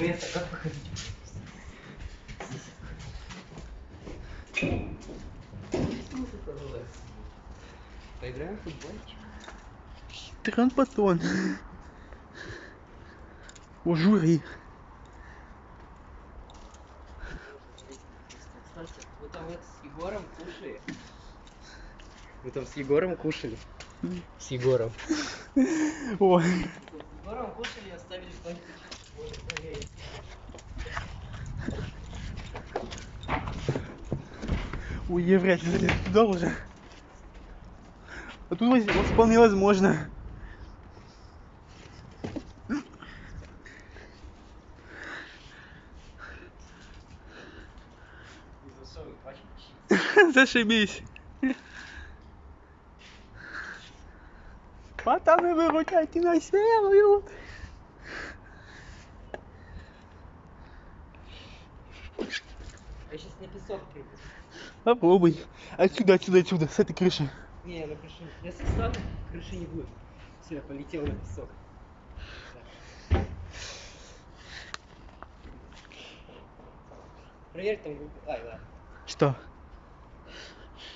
Привет, а как выходить? Поиграем в футбольчик? Транспотон. О, жюри. Вы там это с Егором кушали? Вы там с Егором кушали? С Егором. О, С Егором кушали и оставили что-нибудь. Ли залезу туда уже. А тут вот вполне возможно. Зашибись. Пацаны, выручайте на серую. Я сейчас на песок приду. Попробуй. Отсюда, отсюда, отсюда, с этой крыши. Не, на крыше. Если встану, крыши не будет. Все, я полетел на песок. Проверь там. Ай, ладно. Что?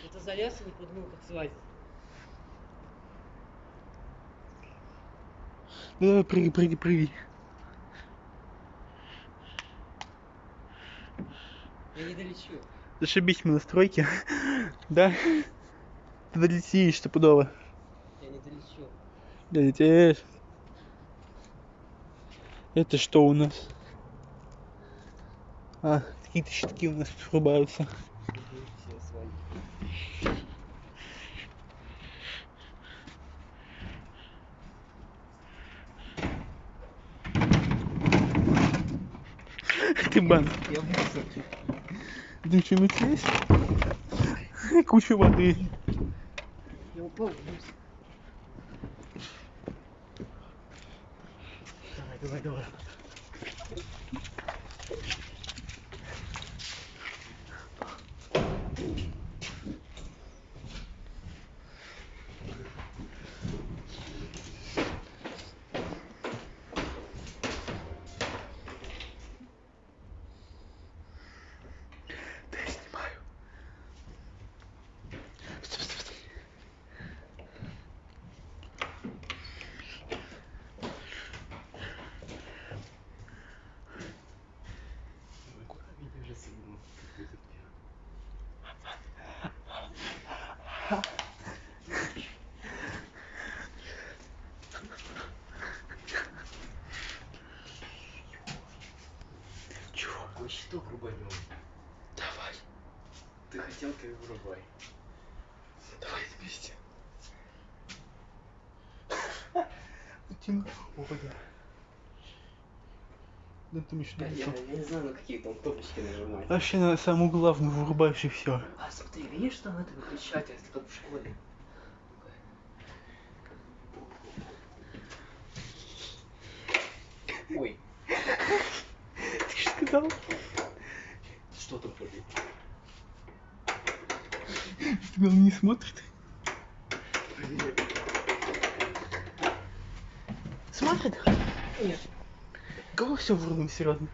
Это залез и не подумал, как залазить. Ну давай, прыгай, прыгай, прыгай. Я не долечу. Зашибись мы на стройке. Да? Ты долетишь стопудово. Я не долечу. Долетишь. Это что у нас? А, какие-то щитки у нас врубаются. Ты бан. Я в. Ты что-нибудь есть? Куча воды. Я упал в мусор. Давай, давай, давай. Чего? Какой щиток рубанем? Давай. Ты хотел, ты и вырубай. Давай вместе. Тим. Опа, да. Ты еще Я, я, не знаю, на какие там кнопочки нажимать. Вообще на самую главную вырубаешь и все. А смотри, видишь, там это выключатель, как в школе. Ой, Ты что сказал? что там вроде? Тебя он не. Смотрит? Нет. Кого все врубим, серьезно?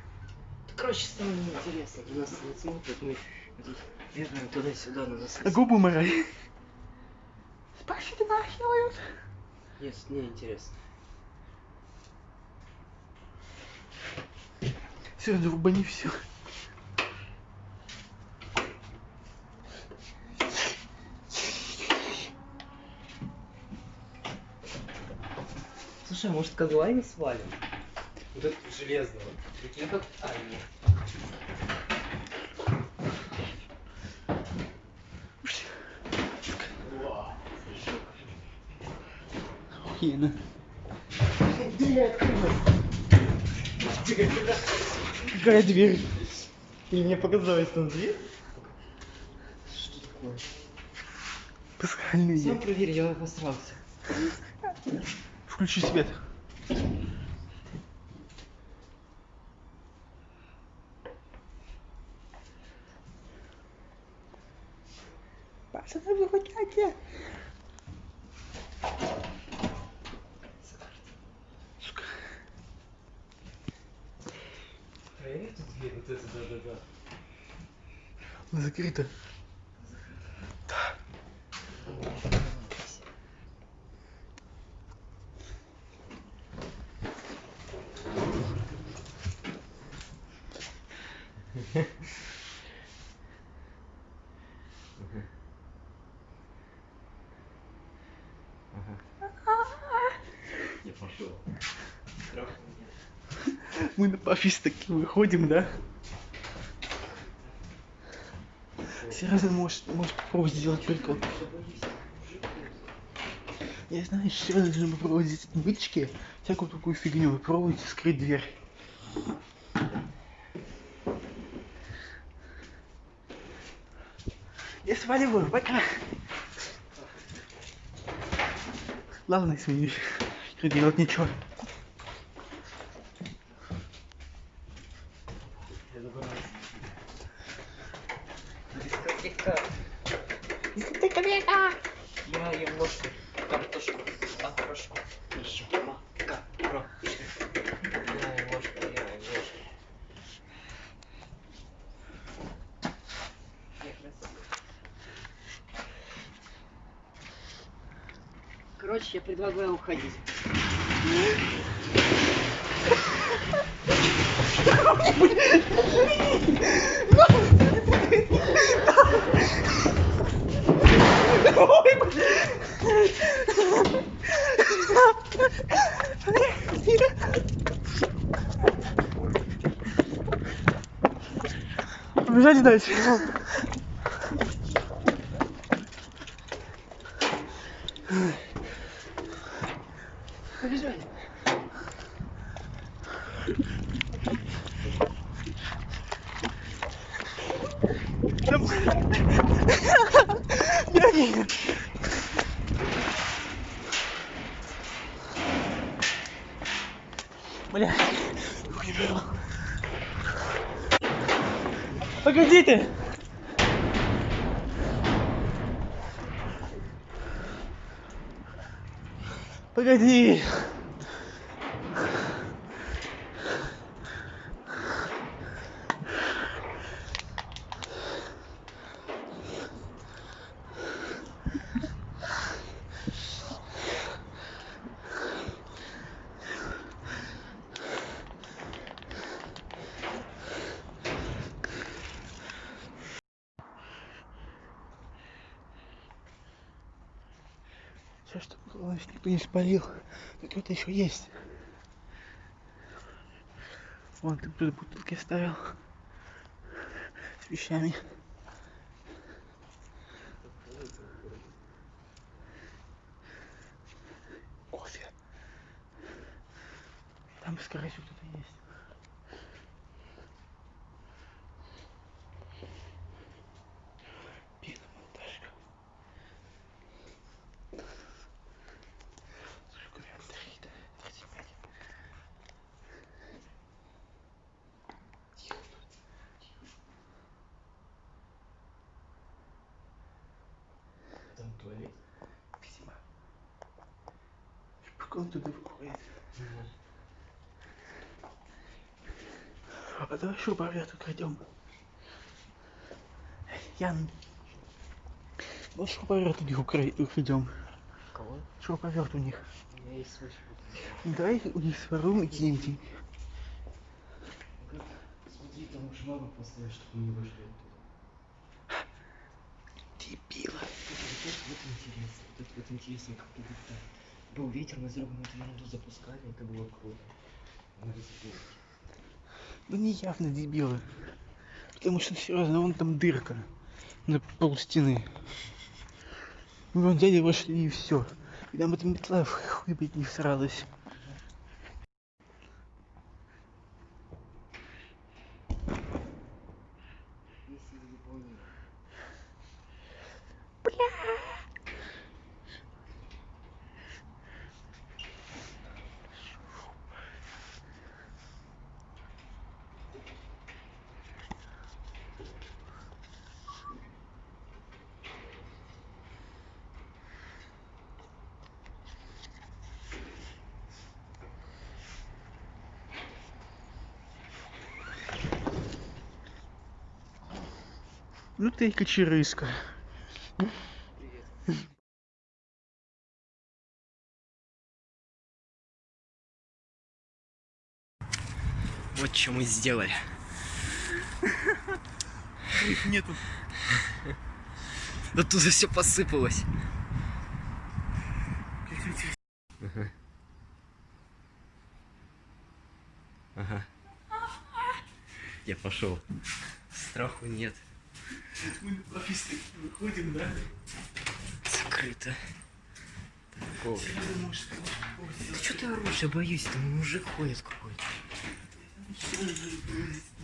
Короче, стало неинтересно. На нас не смотрят, мы тут бегаем туда-сюда, на нас... А губы морай. Спасибо, делают. Нет, не интересно. Серьезно, рубани все. Слушай, а может Казлайна свалим? Вот этот железного. Прикинь, как... А, нет. Охуенно. Дверь открылась. Какая дверь? И мне показалось там дверь. Что такое? Пасхальный Сам проверь, я обосрался. Включи свет. Пацаны, выходите. Сука. проверь эту дверь, вот эту, да-да-да. Она Я пошел. Мы на пафис таки выходим, да? Серьезно, можешь, можешь попробовать сделать только... Я знаю, серьезно, нужно попробовать здесь вытяжки, всякую такую фигню, и пробовать скрыть дверь. Я сваливаю, пока. Ладно, извини, не делать ничего. Забрался. Без каких-то... Я ем ложку картошку. А, хорошо. Хорошо. Ка, ро. Я ем ложку, я ем ложку. Короче, я предлагаю уходить. Побежали дальше. Побежали. Беги. Бля, руки вырвал.，spaghetti。Никто не спалил. Кто-то еще есть. Вон ты тут бутылки ставил. С вещами. Кофе. Там, скорее всего, кто-то есть. Пока он туда выходит. А давай шуруповерт украдем. Ян. Вот шуруповерт у них укра- украдем. Кого? Шуруповерт у них. Меня есть свой Ну, Давай у них своруем и кинем тебе. Смотри, там уж мама поставишь, чтобы мы не вышли оттуда. Дебила. Вот, вот интересно, вот, вот интересно, как так. Был ветер, мы зробимо эту ерунду запускали, это было круто. Ну не явно дебилы. Потому что серьезно, вон там дырка. На пол стены. Мы вон взяли, вошли и все. И нам эта метла в хуй блядь, не всралась. Если не понял. Ну ты и кочерыска. Вот что мы сделали. Их нету. Да тут все посыпалось. Ага. Я пошел. Страху нет. Мы на выходим, да? Закрыто. Думаю, что... Ты орешь? Я боюсь, там мужик ходит какой-то.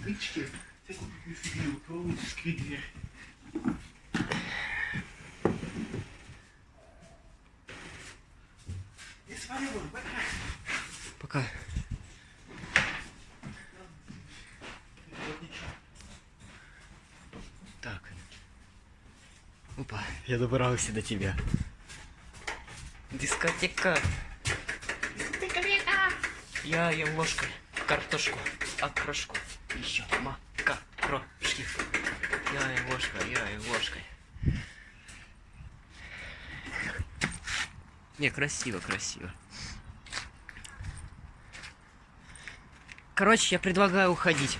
Бычки. Всякую фигню. Скрыть дверь. Я свалил, пока. Пока. Так. Опа, я добрался до тебя. Дискотека. Дискотека. Я ем ложкой картошку, окрошку, еще макарошки. Я ем ложкой, я ем ложкой. Не, красиво, красиво. Короче, я предлагаю уходить.